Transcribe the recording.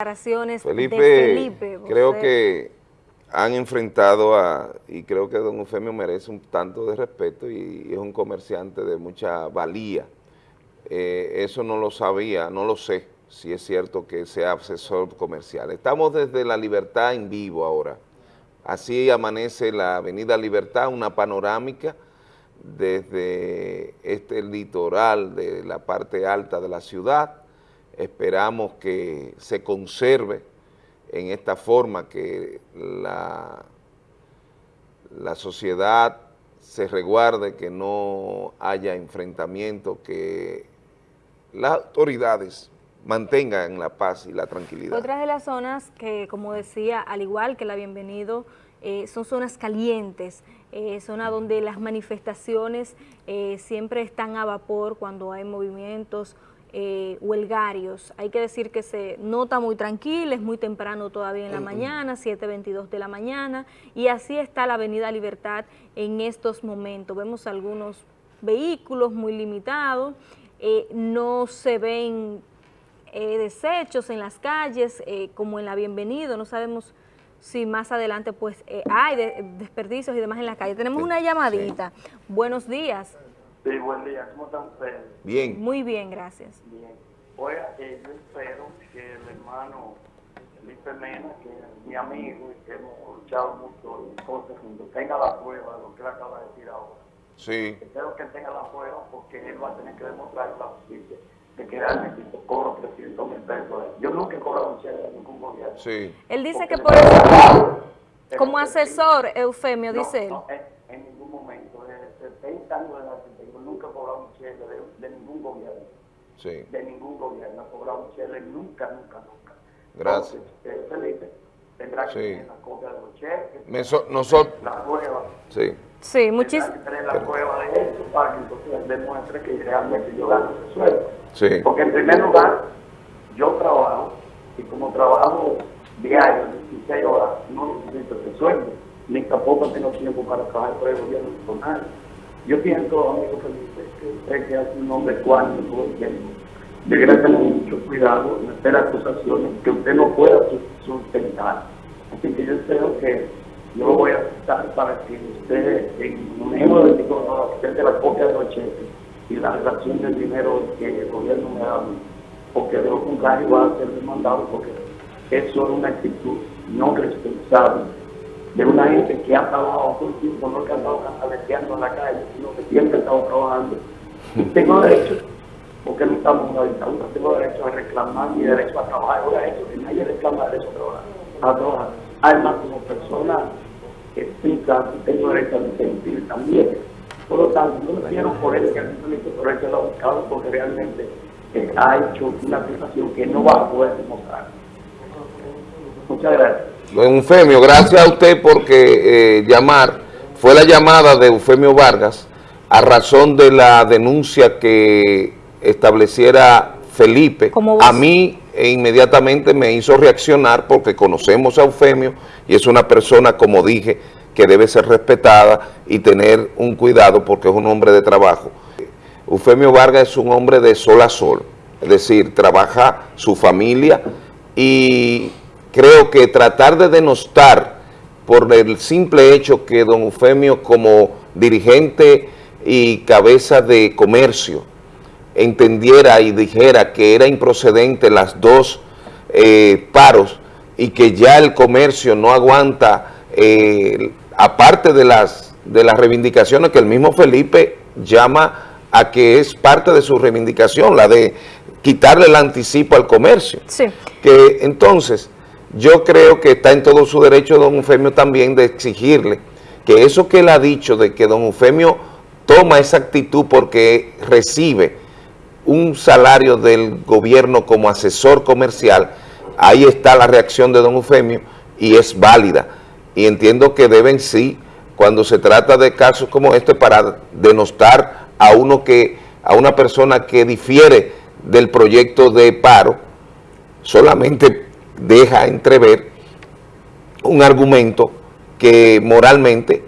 declaraciones Felipe, de Felipe. creo que han enfrentado a, y creo que don Eufemio merece un tanto de respeto y, es un comerciante de mucha valía. Eh, eso no lo sabía, no lo sé, si es cierto que sea asesor comercial. Estamos desde La Libertad en vivo ahora. Así amanece la Avenida Libertad, una panorámica desde este litoral de la parte alta de la ciudad. Esperamos que se conserve en esta forma, que la, la sociedad se resguarde, que no haya enfrentamiento, que las autoridades mantengan la paz y la tranquilidad. Otras de las zonas que, como decía, al igual que la Bienvenido, eh, son zonas calientes, eh, zona donde las manifestaciones eh, siempre están a vapor cuando hay movimientos eh, huelgarios. Hay que decir que se nota muy tranquila, es muy temprano todavía en la mañana, 7.22 de la mañana, y así está la Avenida Libertad en estos momentos. Vemos algunos vehículos muy limitados, eh, no se ven eh, desechos en las calles, eh, como en la Bienvenido, no sabemos si más adelante pues eh, hay de- desperdicios y demás en la calle. Tenemos una llamadita. Buenos días. Sí, buen día. ¿Cómo están ustedes? Bien, Muy bien, gracias. Bien. Oiga, eh, yo espero que el hermano Felipe Mena, que es mi amigo y que hemos luchado mucho en cosas juntos, tenga la prueba de lo que él acaba de decir ahora. sí, Espero que él tenga la prueba porque él va a tener que demostrar la justicia de que realmente se cobra 300 mil pesos. Yo nunca he cobrado un cheque de ningún gobierno. sí. Él dice Porque que por eso, como asesor, Eufemio, No, dice él. no, en, en ningún momento. Desde 70 años de edad cheque de, de ningún gobierno. Sí, De ningún gobierno he cobrado un cheque, nunca, nunca, nunca. Gracias. Entonces, eh, Felipe tendrá que Sí. tener la copia de los cheques, Me so- nosotros, la prueba. sí, Sí, Tendrá muchísimo. que tener la prueba de eso para que entonces demuestre que realmente yo gano ese sueldo. sí, Porque en primer lugar, yo trabajo y como trabajo diario, 16 horas, no necesito ese sueldo, ni tampoco tengo tiempo para trabajar por el gobierno con nadie. Yo pienso, amigo Felipe, que usted que hace un hombre el tiempo, debería tener mucho cuidado en hacer acusaciones que usted no pueda su- sustentar. Así que yo espero que yo lo voy a aceptar para que usted, en menos de 24 horas, usted de la copia de los cheques y la relación del dinero que el gobierno me da porque de lo contrario va a ser demandado, porque es una actitud no responsable de una gente que ha trabajado todo el tiempo, no que ha estado cantaleteando en la calle, sino que siempre ha estado trabajando. Y tengo derecho, porque no estamos en una dictadura, tengo derecho a reclamar mi derecho a trabajar, ahora eso, que nadie reclama derecho a trabajar, a trabajar. Además, como persona explica, tengo derecho a disentir también. Por lo tanto, no quiero por él que el Felipe Torres lo ha buscado porque realmente eh, ha hecho una acusación que no va a poder demostrar. Muchas gracias. Don Eufemio, gracias a usted porque eh, llamar, fue la llamada de Eufemio Vargas a razón de la denuncia que estableciera Felipe. A mí e inmediatamente me hizo reaccionar porque conocemos a Eufemio y es una persona, como dije, que debe ser respetada y tener un cuidado porque es un hombre de trabajo. Eufemio Vargas es un hombre de sol a sol, es decir, trabaja su familia y creo que tratar de denostar por el simple hecho que don Eufemio como dirigente y cabeza de comercio entendiera y dijera que era improcedente las dos eh, paros y que ya el comercio no aguanta, eh, aparte de las, de las reivindicaciones que el mismo Felipe llama a que es parte de su reivindicación, la de quitarle el anticipo al comercio. Sí. Que entonces yo creo que está en todo su derecho don Eufemio también de exigirle que eso que él ha dicho de que don Eufemio toma esa actitud porque recibe un salario del gobierno como asesor comercial, ahí está la reacción de don Eufemio y es válida. Y entiendo que deben sí, cuando se trata de casos como este, para denostar a uno que, a una persona que difiere del proyecto de paro, solamente deja entrever un argumento que moralmente